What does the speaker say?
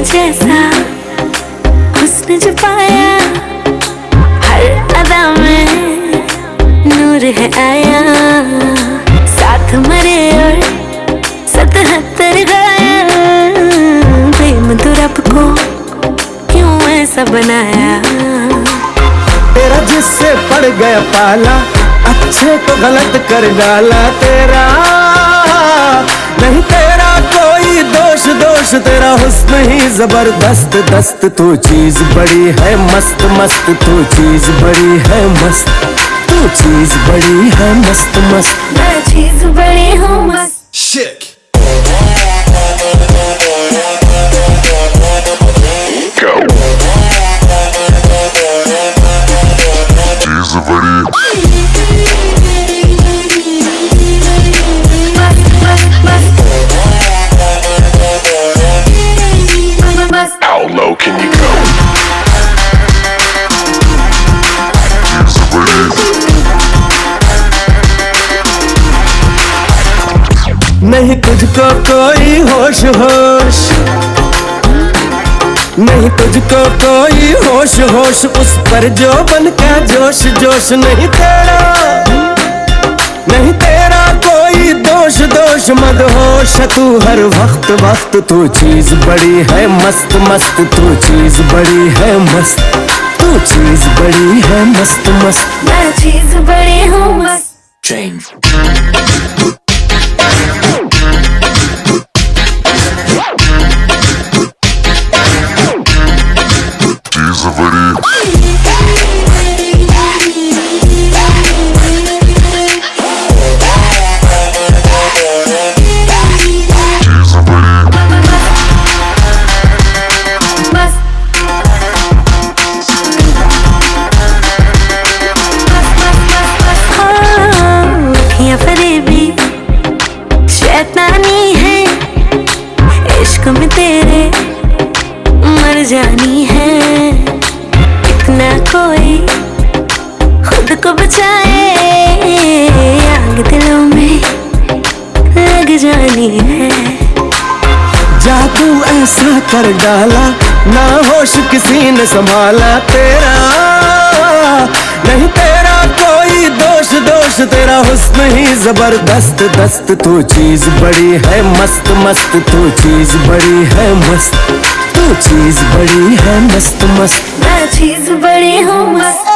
जैसा हुस्न जो पाया, हर अदा में नूर है आया। साथ मरे और सतहत्तर गाया। रब को क्यों ऐसा बनाया? तेरा जिससे पड़ गया पाला, अच्छे को गलत कर डाला तेरा। दोष तेरा हुस्न ही ज़बरदस्त दस्त तू चीज़ बड़ी है मस्त मस्त तू चीज़ बड़ी है मस्त तू चीज़ बड़ी है मस्त मस्त। मैं चीज़ बड़ी हूँ मस्त। नहीं तुझको कोई होश होश। नहीं तुझको कोई होश होश। उस पर जो बन का जोश जोश नहीं तेरा। नहीं तेरा कोई दोष दोष मत होश। तू हर वक्त वक्त तू चीज़ बड़ी है मस्त मस्त। तू चीज़ बड़ी है मस्त तू चीज़ बड़ी है मस्त मस्त। मैं चीज़ बड़ी हूँ मस्त। Change. फरेबी शैतानी है, इश्क में तेरे मर जानी है। इतना कोई खुद को बचाए, आग दिलों में लग जानी है। जादू ऐसा कर डाला, ना होश किसी ने संभाला तेरा। नहीं तेरा कोई दोष दोष तेरा हुस्न ही ज़बरदस्त, दस्त तू चीज़ बड़ी है मस्त मस्त तू चीज़ बड़ी है मस्त, तू चीज़ बड़ी है मस्त मस्त। मैं चीज़ बड़ी हूँ, मस्त।